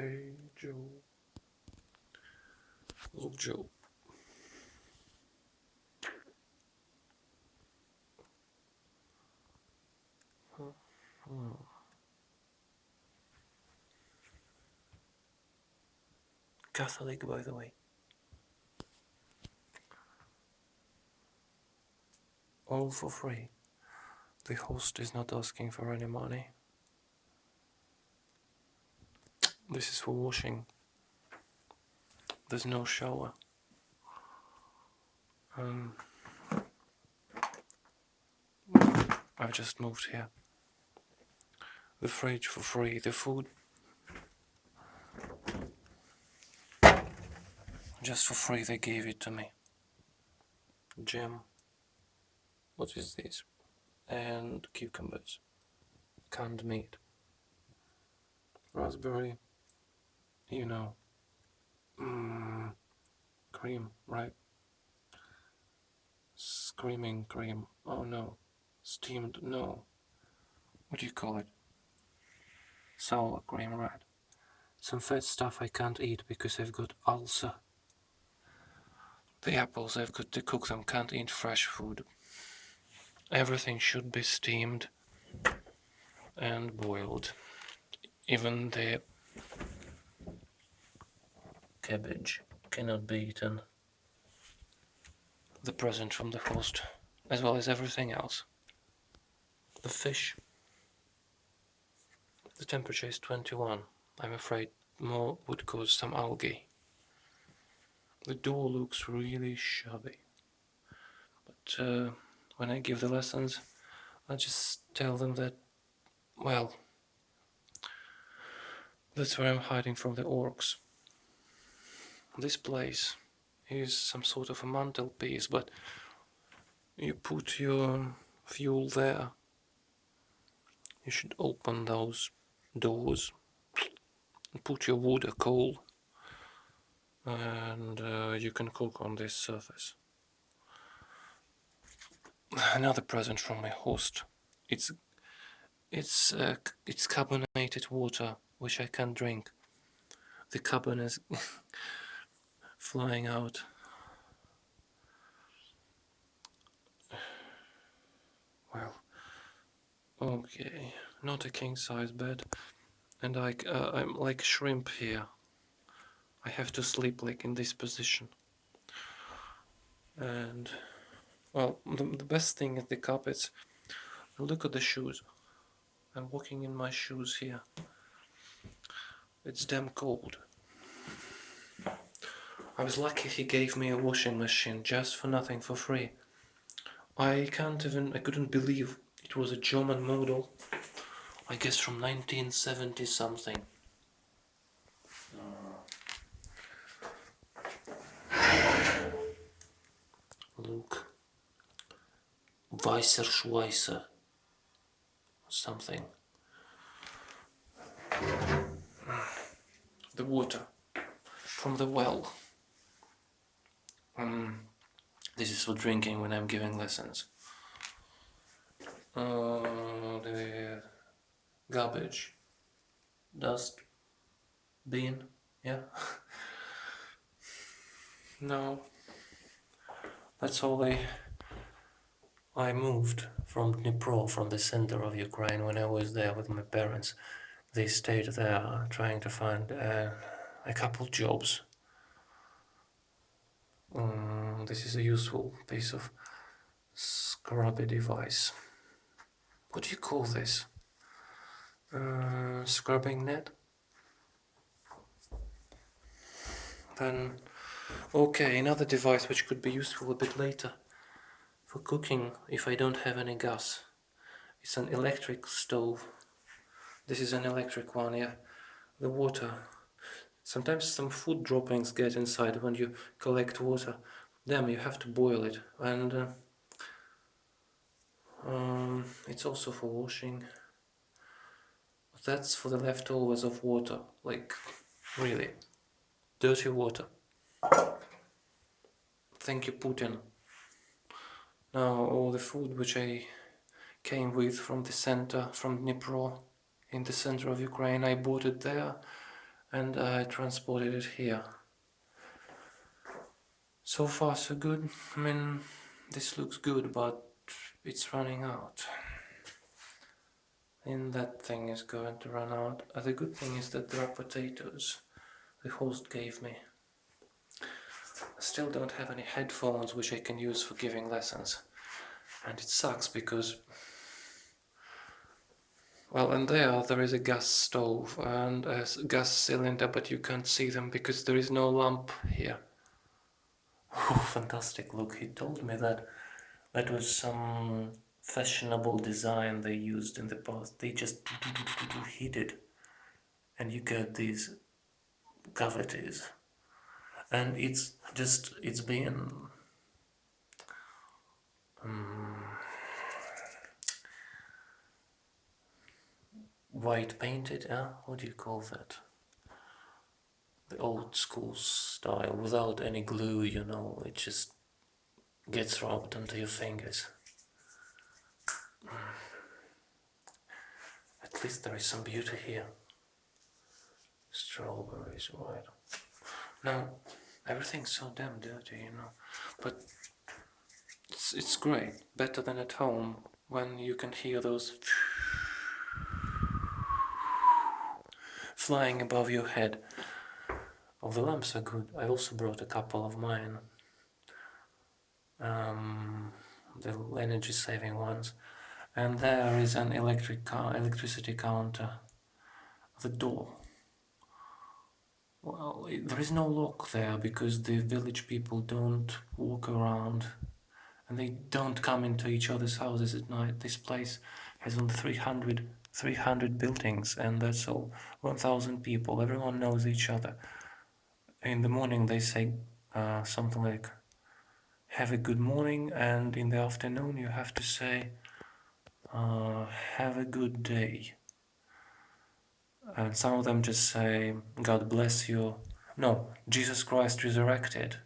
Hey Joe. Look Joe. Hmm. Catholic, by the way. All for free. The host is not asking for any money. This is for washing. There's no shower. Um, I've just moved here. The fridge for free, the food just for free they gave it to me. Jam. What is this? And cucumbers. Canned meat. Raspberry. You know. Mm, cream, right? Screaming cream. Oh no. Steamed, no. What do you call it? Sour cream, right? Some fat stuff I can't eat because I've got ulcer. The apples I've got to cook them, can't eat fresh food. Everything should be steamed and boiled. Even the cabbage cannot be eaten. The present from the host, as well as everything else. The fish. The temperature is 21. I'm afraid more would cause some algae. The door looks really shabby. But uh, when I give the lessons, I just tell them that, well, that's where I'm hiding from the orcs. This place is some sort of a mantelpiece, but you put your fuel there. You should open those doors put your wood or coal and uh, you can cook on this surface. Another present from my host. It's it's uh, it's carbonated water which I can drink. The carbon is flying out. Well, okay, not a king size bed, and I uh, I'm like shrimp here. I have to sleep like in this position. And well, the, the best thing is the carpets. Look at the shoes. I'm walking in my shoes here. It's damn cold. I was lucky he gave me a washing machine just for nothing for free. I can't even, I couldn't believe it was a German model. I guess from 1970 something. Luke Weiser Schweißer something. The water from the well. Um, this is for drinking when I'm giving lessons. Uh, the garbage, dust, bin, yeah. no, that's all I... I moved from Dnipro, from the center of Ukraine, when I was there with my parents. They stayed there trying to find uh, a couple jobs. Um, this is a useful piece of scrubby device. What do you call this? Uh, scrubbing net? Then Okay, another device which could be useful a bit later for cooking if I don't have any gas. It's an electric stove. This is an electric one, yeah. The water. Sometimes some food droppings get inside when you collect water. Then you have to boil it. And uh, um, it's also for washing. That's for the leftovers of water. Like, really. Dirty water. Thank you, Putin. Now all the food which I came with from the center, from Dnipro, in the center of Ukraine, I bought it there and I transported it here. So far so good, I mean this looks good but it's running out. And that thing is going to run out. Uh, the good thing is that there are potatoes the host gave me. I still don't have any headphones which I can use for giving lessons. And it sucks because well, and there, there is a gas stove and a gas cylinder, but you can't see them because there is no lamp here. Oh, fantastic, look, he told me that that was some fashionable design they used in the past. They just heat it and you get these cavities. And it's just, it's been um, white painted, uh, what do you call that? The old school style, without any glue, you know, it just gets rubbed onto your fingers. At least there is some beauty here. Strawberries, white. Now, everything's so damn dirty, you know, but it's, it's great, better than at home when you can hear those flying above your head. Oh, the lamps are good. I also brought a couple of mine. Um, the energy saving ones. And there is an electric car, electricity counter. The door. Well, there is no lock there because the village people don't walk around and they don't come into each other's houses at night. This place has only 300 300 buildings and that's all. 1000 people. Everyone knows each other. In the morning they say uh, something like have a good morning and in the afternoon you have to say uh, have a good day. And some of them just say God bless you. No Jesus Christ resurrected.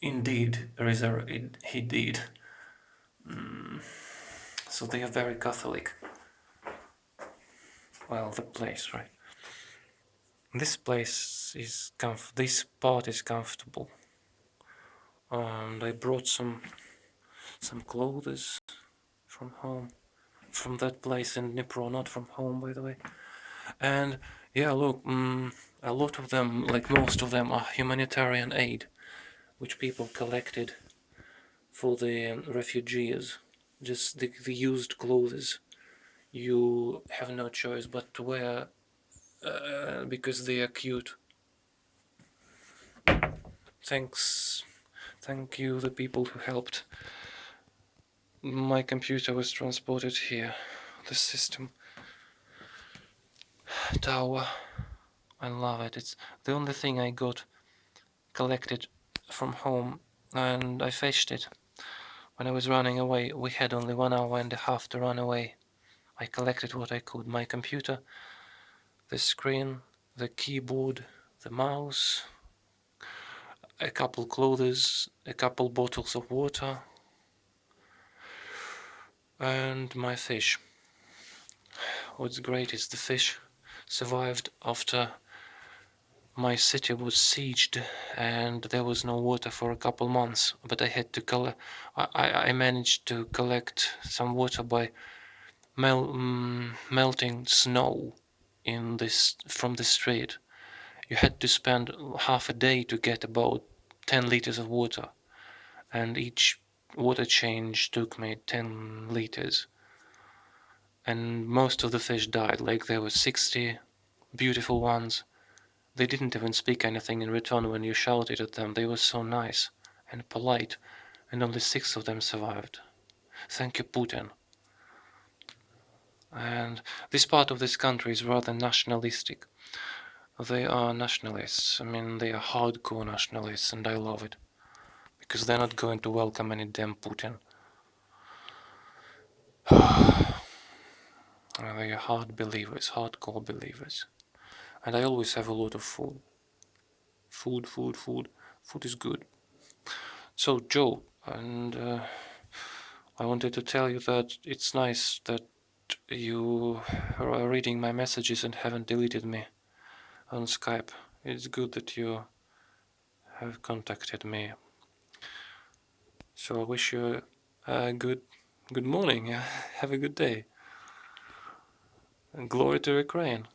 Indeed resur he did. Mm. so they are very Catholic well, the place, right? This place is comf this part is comfortable. And I brought some some clothes from home, from that place in Dnipro, not from home, by the way. And yeah, look, mm, a lot of them, like most of them, are humanitarian aid, which people collected for the um, refugees, just the, the used clothes you have no choice but to wear uh, because they are cute. Thanks, thank you the people who helped. My computer was transported here, the system tower. I love it. It's the only thing I got collected from home and I fetched it. When I was running away, we had only one hour and a half to run away. I collected what I could. My computer, the screen, the keyboard, the mouse, a couple clothes, a couple bottles of water, and my fish. What's great is the fish survived after my city was sieged and there was no water for a couple months but I had to collect I, I managed to collect some water by mel mm, melting snow in this from the street. You had to spend half a day to get about 10 liters of water, and each water change took me 10 liters. And most of the fish died, like there were 60 beautiful ones. They didn't even speak anything in return when you shouted at them. They were so nice and polite, and only six of them survived. Thank you, Putin and this part of this country is rather nationalistic. They are nationalists, I mean they are hardcore nationalists and I love it. Because they're not going to welcome any damn Putin. they are hard believers, hardcore believers. And I always have a lot of food. Food, food, food. Food is good. So Joe, and uh, I wanted to tell you that it's nice that you are reading my messages and haven't deleted me. on Skype. It's good that you have contacted me. So I wish you a good good morning. Have a good day. And glory to Ukraine.